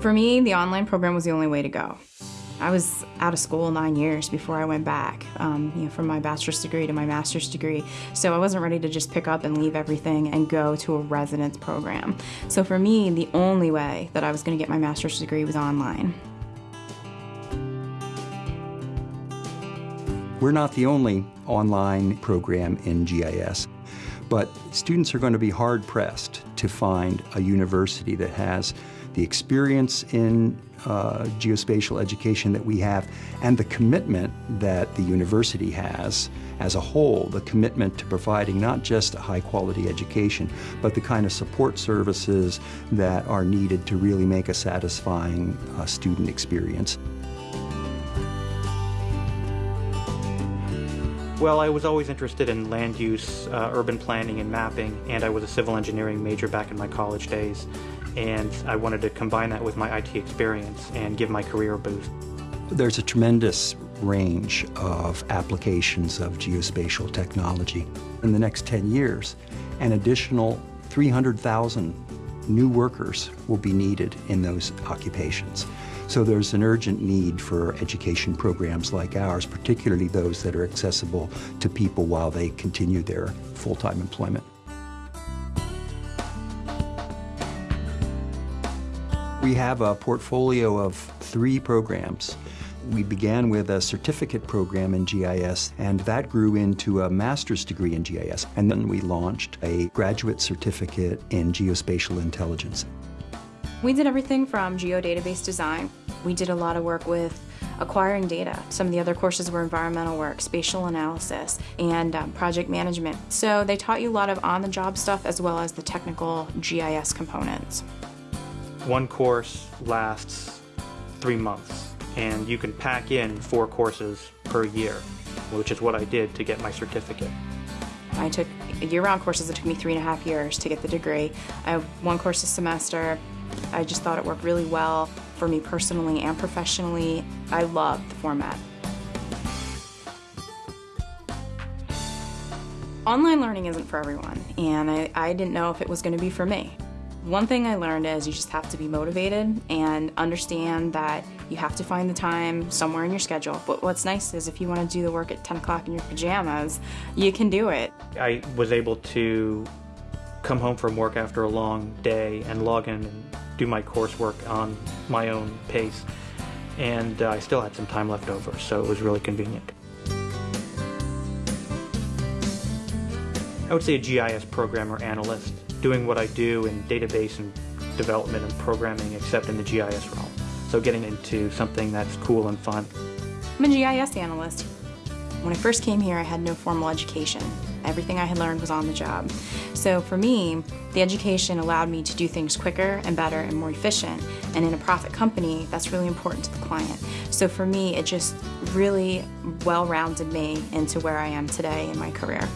For me, the online program was the only way to go. I was out of school nine years before I went back, um, you know, from my bachelor's degree to my master's degree. So I wasn't ready to just pick up and leave everything and go to a residence program. So for me, the only way that I was going to get my master's degree was online. We're not the only online program in GIS, but students are going to be hard pressed to find a university that has the experience in uh, geospatial education that we have and the commitment that the university has as a whole, the commitment to providing not just a high quality education, but the kind of support services that are needed to really make a satisfying uh, student experience. Well, I was always interested in land use, uh, urban planning, and mapping, and I was a civil engineering major back in my college days and I wanted to combine that with my IT experience and give my career a boost. There's a tremendous range of applications of geospatial technology. In the next 10 years, an additional 300,000 new workers will be needed in those occupations. So there's an urgent need for education programs like ours, particularly those that are accessible to people while they continue their full-time employment. We have a portfolio of three programs. We began with a certificate program in GIS, and that grew into a master's degree in GIS. And then we launched a graduate certificate in geospatial intelligence. We did everything from geodatabase design. We did a lot of work with acquiring data. Some of the other courses were environmental work, spatial analysis, and um, project management. So they taught you a lot of on-the-job stuff as well as the technical GIS components. One course lasts three months, and you can pack in four courses per year, which is what I did to get my certificate. I took year-round courses. It took me three and a half years to get the degree. I have one course a semester. I just thought it worked really well for me personally and professionally. I love the format. Online learning isn't for everyone, and I, I didn't know if it was going to be for me. One thing I learned is you just have to be motivated and understand that you have to find the time somewhere in your schedule. But what's nice is if you want to do the work at 10 o'clock in your pajamas, you can do it. I was able to come home from work after a long day and log in and do my coursework on my own pace. And uh, I still had some time left over, so it was really convenient. I would say a GIS programmer analyst doing what I do in database and development and programming except in the GIS realm. So getting into something that's cool and fun. I'm a GIS analyst. When I first came here, I had no formal education. Everything I had learned was on the job. So for me, the education allowed me to do things quicker and better and more efficient. And in a profit company, that's really important to the client. So for me, it just really well-rounded me into where I am today in my career.